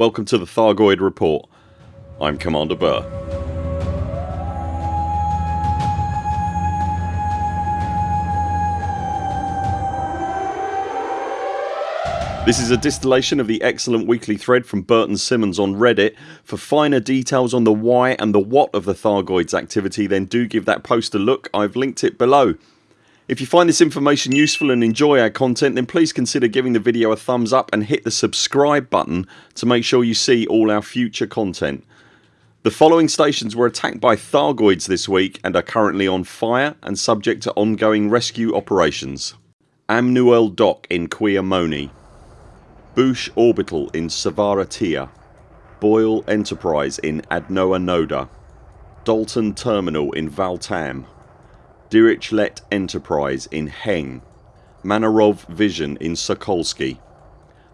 Welcome to the Thargoid Report. I'm Commander Burr. This is a distillation of the excellent weekly thread from Burton Simmons on Reddit. For finer details on the why and the what of the Thargoids activity then do give that post a look, I've linked it below. If you find this information useful and enjoy our content then please consider giving the video a thumbs up and hit the subscribe button to make sure you see all our future content. The following stations were attacked by Thargoids this week and are currently on fire and subject to ongoing rescue operations. Amnuel Dock in Queomoni Boosh Orbital in Savaratia, Boyle Enterprise in Adnoa Noda Dalton Terminal in Valtam Dirichlet Enterprise in Heng Manarov Vision in Sokolsky.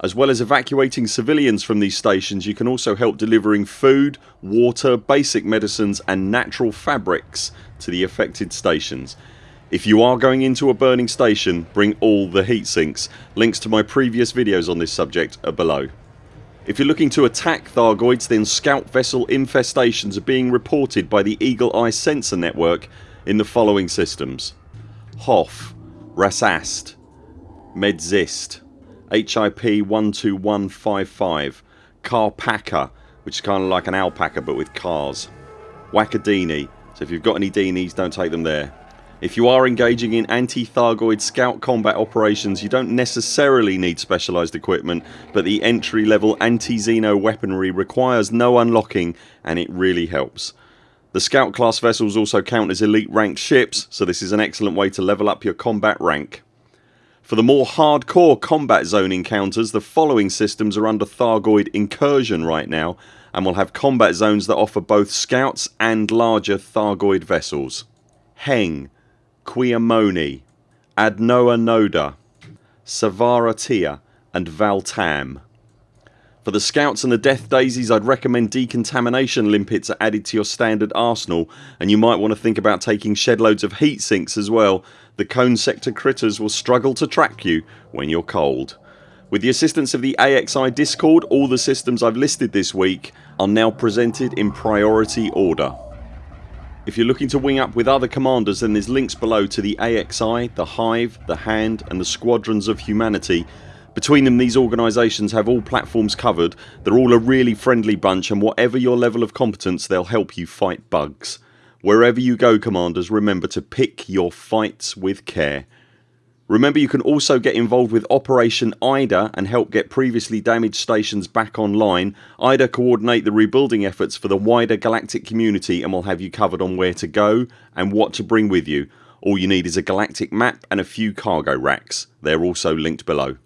As well as evacuating civilians from these stations you can also help delivering food, water, basic medicines and natural fabrics to the affected stations if you are going into a burning station bring all the heat sinks. Links to my previous videos on this subject are below. If you're looking to attack Thargoids then scout vessel infestations are being reported by the Eagle Eye sensor network in the following systems. Hoth, Rasast, Medzist, HIP 12155, Carpaca which is kind of like an alpaca but with cars, Wakadini so if you've got any Dinies don't take them there. If you are engaging in anti-Thargoid scout combat operations you don't necessarily need specialised equipment but the entry level anti-Xeno weaponry requires no unlocking and it really helps. The scout class vessels also count as elite ranked ships so this is an excellent way to level up your combat rank. For the more hardcore combat zone encounters the following systems are under Thargoid incursion right now and will have combat zones that offer both scouts and larger Thargoid vessels. Heng Queomoni, Adnoa Noda, Savara Tia and Valtam. For the scouts and the death daisies I'd recommend decontamination limpets are added to your standard arsenal and you might want to think about taking shed loads of heat sinks as well. The cone sector critters will struggle to track you when you're cold. With the assistance of the AXI discord all the systems I've listed this week are now presented in priority order. If you're looking to wing up with other commanders then there's links below to the AXI, the Hive, the Hand and the Squadrons of Humanity. Between them these organisations have all platforms covered, they're all a really friendly bunch and whatever your level of competence they'll help you fight bugs. Wherever you go commanders remember to pick your fights with care. Remember you can also get involved with Operation IDA and help get previously damaged stations back online. IDA coordinate the rebuilding efforts for the wider galactic community and will have you covered on where to go and what to bring with you. All you need is a galactic map and a few cargo racks. They're also linked below.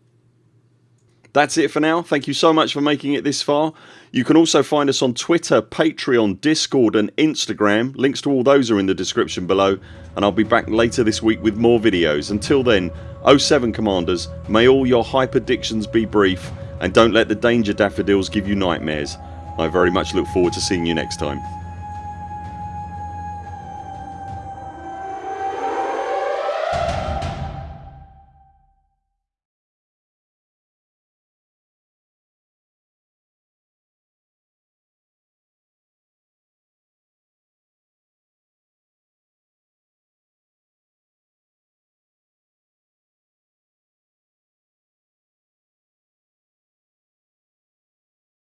That's it for now. Thank you so much for making it this far. You can also find us on Twitter, Patreon, Discord and Instagram. Links to all those are in the description below and I'll be back later this week with more videos. Until then 0 7 CMDRs may all your hyperdictions be brief and don't let the danger daffodils give you nightmares. I very much look forward to seeing you next time.